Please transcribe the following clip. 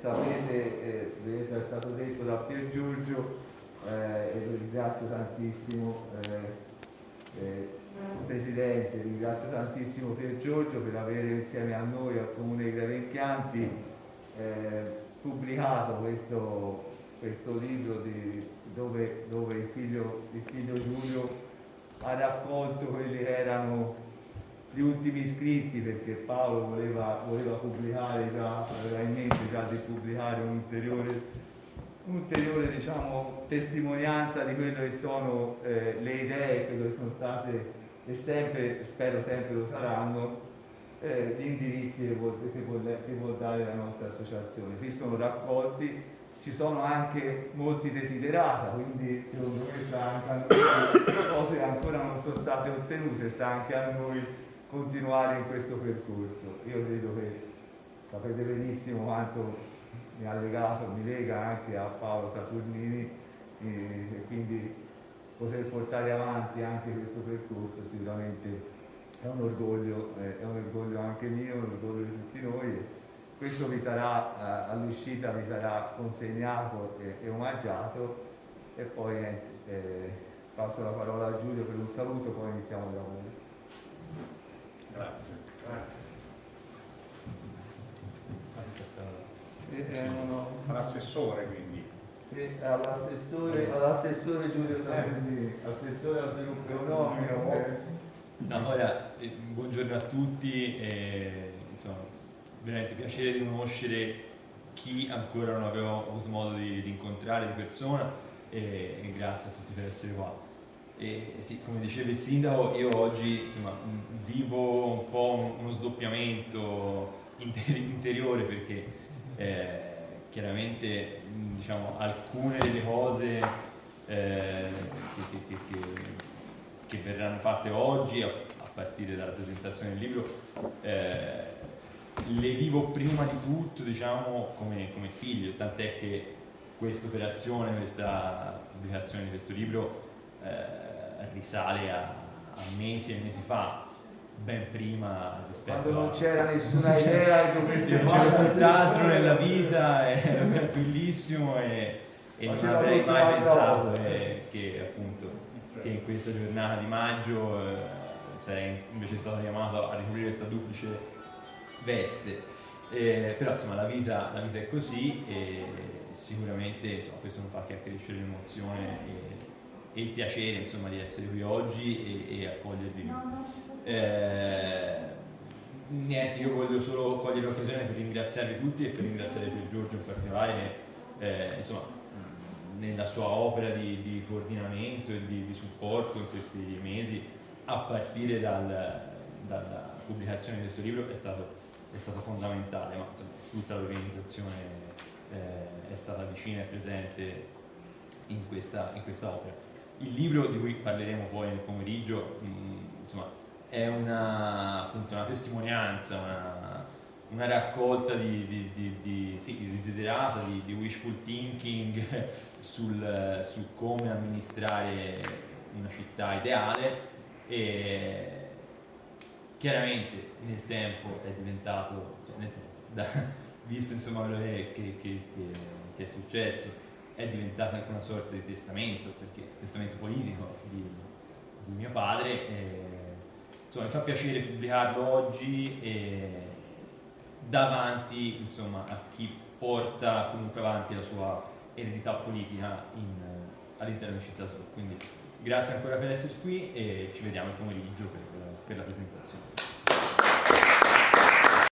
Sapete, eh, è stato detto da Pier Giorgio eh, e lo ringrazio tantissimo eh, eh, Presidente, ringrazio tantissimo Pier Giorgio per avere insieme a noi al Comune di Gravenchianti eh, pubblicato questo, questo libro di, dove, dove il, figlio, il figlio Giulio ha raccolto quelli che gli ultimi iscritti perché Paolo voleva, voleva pubblicare già, aveva in mente già di pubblicare un'ulteriore un'ulteriore diciamo, testimonianza di quello che sono eh, le idee, quello che sono state e sempre, spero sempre lo saranno, eh, gli indirizzi che vuol, che, vuol, che vuol dare la nostra associazione. Qui sono raccolti, ci sono anche molti desiderata, quindi secondo me sta anche a noi, cose che ancora non sono state ottenute, sta anche a noi continuare in questo percorso. Io credo che sapete benissimo quanto mi ha legato, mi lega anche a Paolo Saturnini e quindi poter portare avanti anche questo percorso sicuramente è un orgoglio, eh, è un orgoglio anche mio, un orgoglio di tutti noi. Questo vi sarà, eh, all'uscita vi sarà consegnato e, e omaggiato e poi eh, passo la parola a Giulio per un saluto, poi iniziamo il lavoro. Grazie. Grazie. Eh, eh, no, no. All'assessore quindi. Sì, all'assessore, all Giulio Salvini, eh. assessore al sviluppo economico. No, ora, eh, buongiorno a tutti, eh, insomma, veramente piacere di conoscere chi ancora non avevo avuto modo di, di incontrare di persona e, e grazie a tutti per essere qua. E sì, come diceva il sindaco, io oggi insomma, vivo un po' uno sdoppiamento interiore perché eh, chiaramente diciamo, alcune delle cose eh, che, che, che, che, verranno fatte oggi, a, a, partire dalla presentazione del libro, eh, le vivo prima di tutto diciamo, come, come figlio, tant'è che questa operazione, questa pubblicazione di questo libro eh, risale a, a, mesi e mesi fa, ben prima rispetto Quando non c'era nessuna idea di come si C'era tutt'altro nella vita, ero tranquillissimo e, e non avrei mai pensato eh, che appunto che in questa giornata di maggio eh, sarei invece stato chiamato a ricoprire questa duplice veste. Eh, però insomma la vita, la vita, è così e sicuramente insomma, questo non fa che accrescere l'emozione e il piacere insomma, di essere qui oggi e, e accogliervi. Eh, niente, io voglio solo cogliere l'occasione per ringraziarvi tutti e per ringraziare Pier Giorgio in particolare che eh, insomma, nella sua opera di, di coordinamento e di, di, supporto in questi mesi a partire dal, dalla pubblicazione di questo libro è stato, è stato fondamentale, ma insomma, tutta l'organizzazione eh, è stata vicina e presente in questa, in questa opera. Il libro di cui parleremo poi nel pomeriggio mm, insomma, è una, appunto, una testimonianza, una, una raccolta di, di, di, di sì, desiderata, di, wishful thinking sul, su come amministrare una città ideale e chiaramente nel tempo è diventato, cioè nel da, visto insomma quello che, che, che, che è successo, è diventata anche una sorta di testamento, perché testamento politico di, di mio padre. E, insomma, mi fa piacere pubblicarlo oggi e davanti insomma, a chi porta comunque avanti la sua eredità politica all'interno di Città Sud. Quindi grazie ancora per essere qui e ci vediamo il pomeriggio per, per la presentazione.